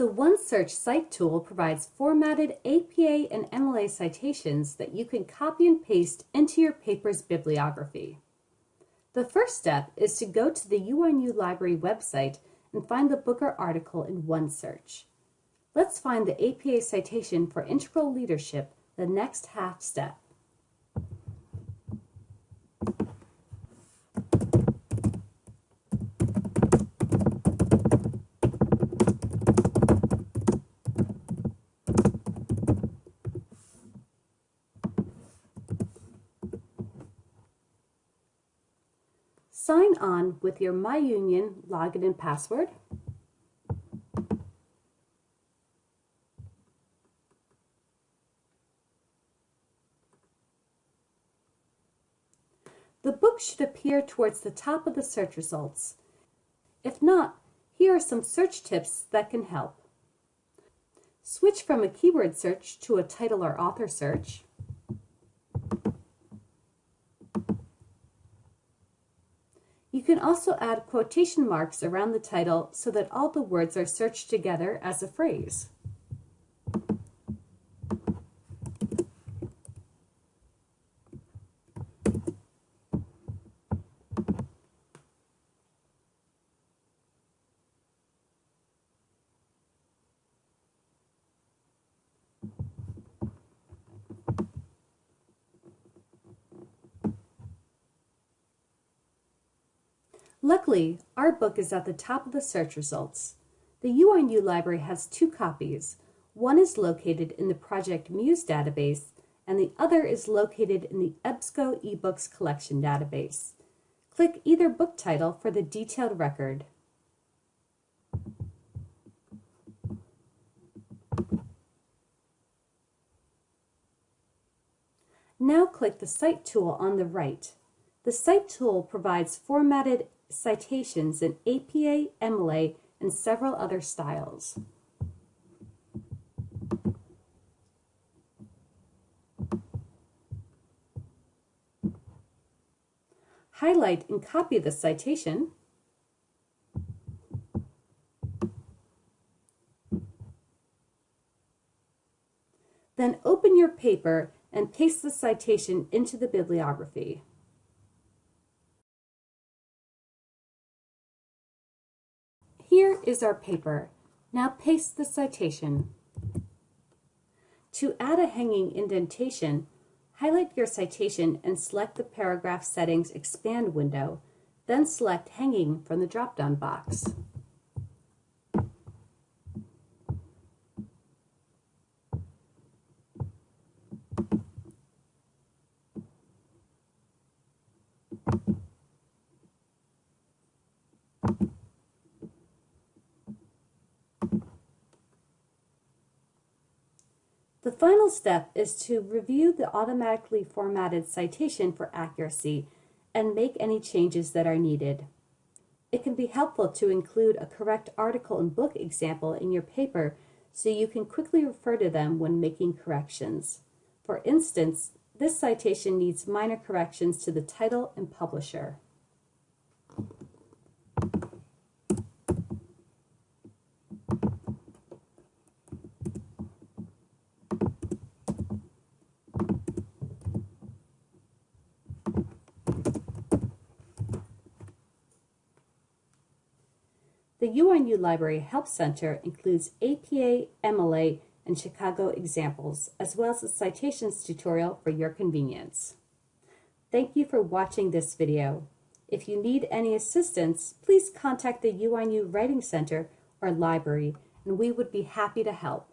The OneSearch Cite tool provides formatted APA and MLA citations that you can copy and paste into your paper's bibliography. The first step is to go to the UNU Library website and find the book or article in OneSearch. Let's find the APA citation for integral leadership, the next half step. Sign on with your MyUnion login and password. The book should appear towards the top of the search results. If not, here are some search tips that can help. Switch from a keyword search to a title or author search. You can also add quotation marks around the title so that all the words are searched together as a phrase. Luckily, our book is at the top of the search results. The UNU library has two copies. One is located in the Project Muse database, and the other is located in the EBSCO eBooks collection database. Click either book title for the detailed record. Now click the Cite tool on the right. The Cite tool provides formatted citations in APA, MLA, and several other styles. Highlight and copy the citation. Then open your paper and paste the citation into the bibliography. Here is our paper. Now paste the citation. To add a hanging indentation, highlight your citation and select the Paragraph Settings Expand window, then select Hanging from the drop-down box. Final step is to review the automatically formatted citation for accuracy and make any changes that are needed. It can be helpful to include a correct article and book example in your paper so you can quickly refer to them when making corrections. For instance, this citation needs minor corrections to the title and publisher. UNU Library Help Center includes APA, MLA, and Chicago examples, as well as a citations tutorial for your convenience. Thank you for watching this video. If you need any assistance, please contact the UNU Writing Center or library, and we would be happy to help.